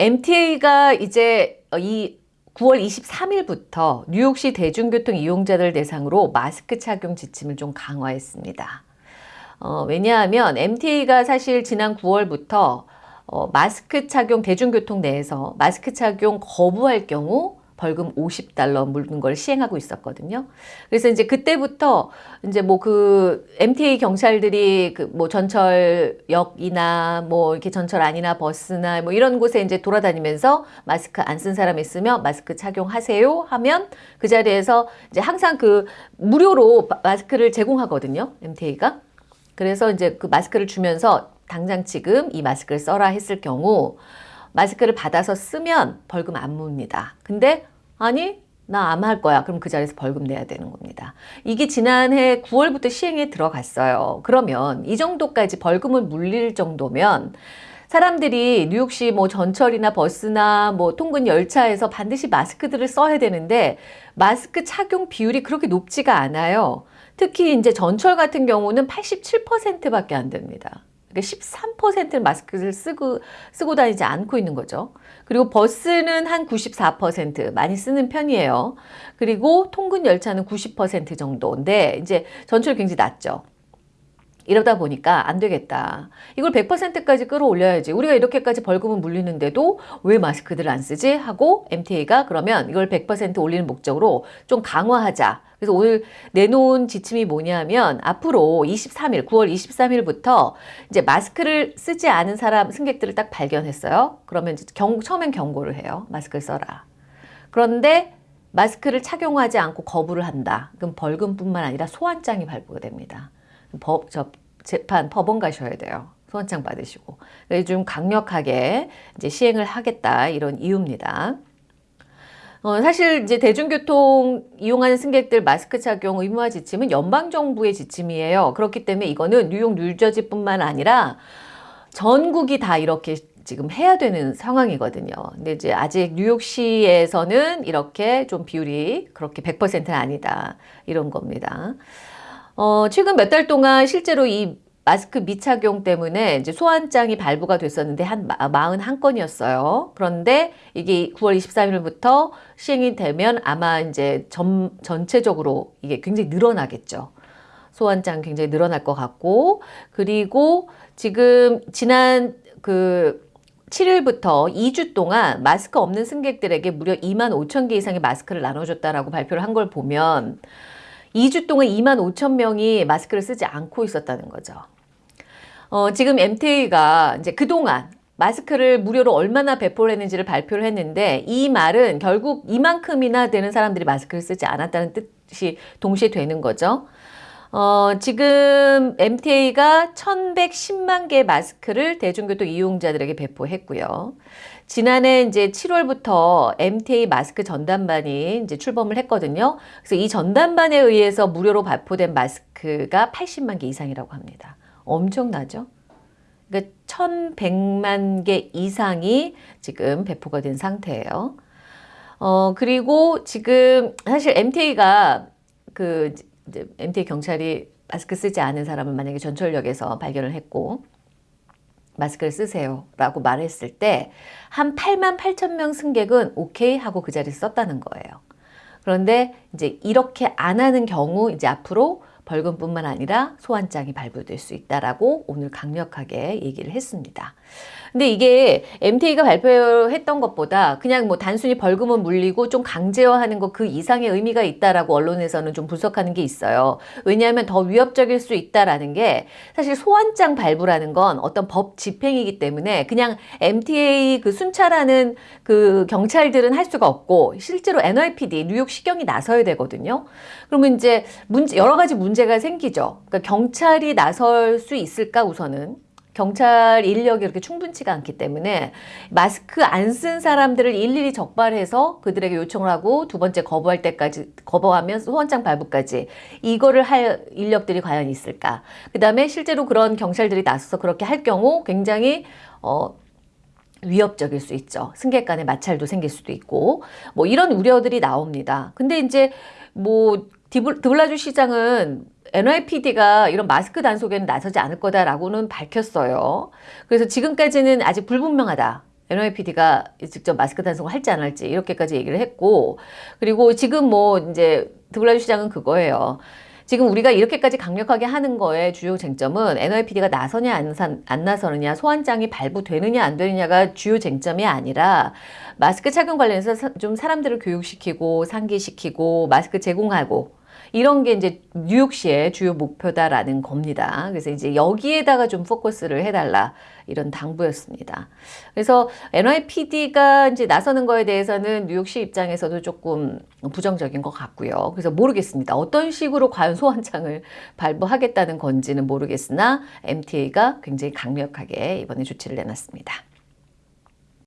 MTA가 이제 이 9월 23일부터 뉴욕시 대중교통 이용자들 대상으로 마스크 착용 지침을 좀 강화했습니다. 어, 왜냐하면 MTA가 사실 지난 9월부터 어, 마스크 착용 대중교통 내에서 마스크 착용 거부할 경우 벌금 50달러 물는 걸 시행하고 있었거든요. 그래서 이제 그때부터 이제 뭐 그 MTA 경찰들이 그 뭐 전철역이나 뭐 이렇게 전철 안이나 버스나 뭐 이런 곳에 이제 돌아다니면서 마스크 안 쓴 사람 있으면 마스크 착용하세요 하면 그 자리에서 이제 항상 그 무료로 마스크를 제공하거든요. MTA가. 그래서 이제 그 마스크를 주면서 당장 지금 이 마스크를 써라 했을 경우 마스크를 받아서 쓰면 벌금 안 묻니다. 근데 아니 나안할 거야. 그럼 그 자리에서 벌금 내야 되는 겁니다. 이게 지난해 9월부터 시행에 들어갔어요. 그러면 이 정도까지 벌금을 물릴 정도면 사람들이 뉴욕시 뭐 전철이나 버스나 뭐 통근 열차에서 반드시 마스크들을 써야 되는데 마스크 착용 비율이 그렇게 높지가 않아요. 특히 이제 전철 같은 경우는 87%밖에 안 됩니다. 그러니까 13%는 마스크를 쓰고, 쓰고 다니지 않고 있는 거죠. 그리고 버스는 한 94% 많이 쓰는 편이에요. 그리고 통근 열차는 90% 정도인데 이제 전철 굉장히 낮죠. 이러다 보니까 안 되겠다. 이걸 100%까지 끌어올려야지. 우리가 이렇게까지 벌금을 물리는데도 왜 마스크들을 안 쓰지? 하고 MTA가 그러면 이걸 100% 올리는 목적으로 좀 강화하자. 그래서 오늘 내놓은 지침이 뭐냐면 앞으로 23일, 9월 23일부터 이제 마스크를 쓰지 않은 사람 승객들을 딱 발견했어요. 그러면 이제 경, 처음엔 경고를 해요. 마스크를 써라. 그런데 마스크를 착용하지 않고 거부를 한다. 그럼 벌금뿐만 아니라 소환장이 발부가 됩니다. 법, 저, 재판, 법원 가셔야 돼요. 소환장 받으시고. 좀 강력하게 이제 시행을 하겠다. 이런 이유입니다. 어, 사실 이제 대중교통 이용하는 승객들 마스크 착용 의무화 지침은 연방정부의 지침이에요. 그렇기 때문에 이거는 뉴욕, 뉴저지뿐만 아니라 전국이 다 이렇게 지금 해야 되는 상황이거든요. 근데 이제 아직 뉴욕시에서는 이렇게 좀 비율이 그렇게 100%는 아니다. 이런 겁니다. 어, 최근 몇 달 동안 실제로 이 마스크 미착용 때문에 이제 소환장이 발부가 됐었는데 한 41건이었어요. 그런데 이게 9월 23일부터 시행이 되면 아마 이제 전, 전체적으로 이게 굉장히 늘어나겠죠. 소환장 굉장히 늘어날 것 같고 그리고 지금 지난 그 7일부터 2주 동안 마스크 없는 승객들에게 무려 2만 5천 개 이상의 마스크를 나눠줬다라고 발표를 한 걸 보면 2주 동안 2만 5천 명이 마스크를 쓰지 않고 있었다는 거죠. 어, 지금 MTA가 이제 그동안 마스크를 무료로 얼마나 배포를 했는지를 발표를 했는데 이 말은 결국 이만큼이나 되는 사람들이 마스크를 쓰지 않았다는 뜻이 동시에 되는 거죠. 어, 지금 MTA가 1110만 개 마스크를 대중교통 이용자들에게 배포했고요. 지난해 이제 7월부터 MTA 마스크 전담반이 이제 출범을 했거든요. 그래서 이 전담반에 의해서 무료로 발포된 마스크가 80만 개 이상이라고 합니다. 엄청나죠? 그러니까 1100만 개 이상이 지금 배포가 된 상태예요. 어, 그리고 지금 사실 MTA가 그 이제 MTA 경찰이 마스크 쓰지 않은 사람을 만약에 전철역에서 발견을 했고 마스크를 쓰세요 라고 말했을 때 한 8만 8천 명 승객은 오케이 하고 그 자리에 썼다는 거예요. 그런데 이제 이렇게 안 하는 경우 이제 앞으로 벌금뿐만 아니라 소환장이 발부될 수 있다라고 오늘 강력하게 얘기를 했습니다. 근데 이게 MTA가 발표했던 것보다 그냥 뭐 단순히 벌금을 물리고 좀 강제화하는 것 그 이상의 의미가 있다라고 언론에서는 좀 분석하는 게 있어요. 왜냐하면 더 위협적일 수 있다라는 게 사실 소환장 발부라는 건 어떤 법 집행이기 때문에 그냥 MTA 그 순찰하는 그 경찰들은 할 수가 없고 실제로 NYPD 뉴욕 시경이 나서야 되거든요. 그러면 이제 문제 여러 가지 문제 가 생기죠. 그러니까 경찰이 나설 수 있을까 우선은 경찰 인력이 그렇게 충분치가 않기 때문에 마스크 안 쓴 사람들을 일일이 적발해서 그들에게 요청을 하고 두 번째 거부할 때까지 거부하면 소원장 발부까지 이거를 할 인력들이 과연 있을까 그 다음에 실제로 그런 경찰들이 나서서 그렇게 할 경우 굉장히 어 위협적일 수 있죠. 승객 간의 마찰도 생길 수도 있고 뭐 이런 우려들이 나옵니다. 근데 이제 뭐 드블라주 시장은 NYPD가 이런 마스크 단속에는 나서지 않을 거다라고는 밝혔어요. 그래서 지금까지는 아직 불분명하다. NYPD가 직접 마스크 단속을 할지 안 할지 이렇게까지 얘기를 했고 그리고 지금 뭐 이제 드블라주 시장은 그거예요. 지금 우리가 이렇게까지 강력하게 하는 거에 주요 쟁점은 NYPD가 나서냐 안, 산- 안 나서느냐 소환장이 발부되느냐 안 되느냐가 주요 쟁점이 아니라 마스크 착용 관련해서 사- 좀 사람들을 교육시키고 상기시키고 마스크 제공하고 이런 게 이제 뉴욕시의 주요 목표다라는 겁니다. 그래서 이제 여기에다가 좀 포커스를 해달라 이런 당부였습니다. 그래서 NYPD가 이제 나서는 거에 대해서는 뉴욕시 입장에서도 조금 부정적인 것 같고요. 그래서 모르겠습니다. 어떤 식으로 과연 소환장을 발부하겠다는 건지는 모르겠으나 MTA가 굉장히 강력하게 이번에 조치를 내놨습니다.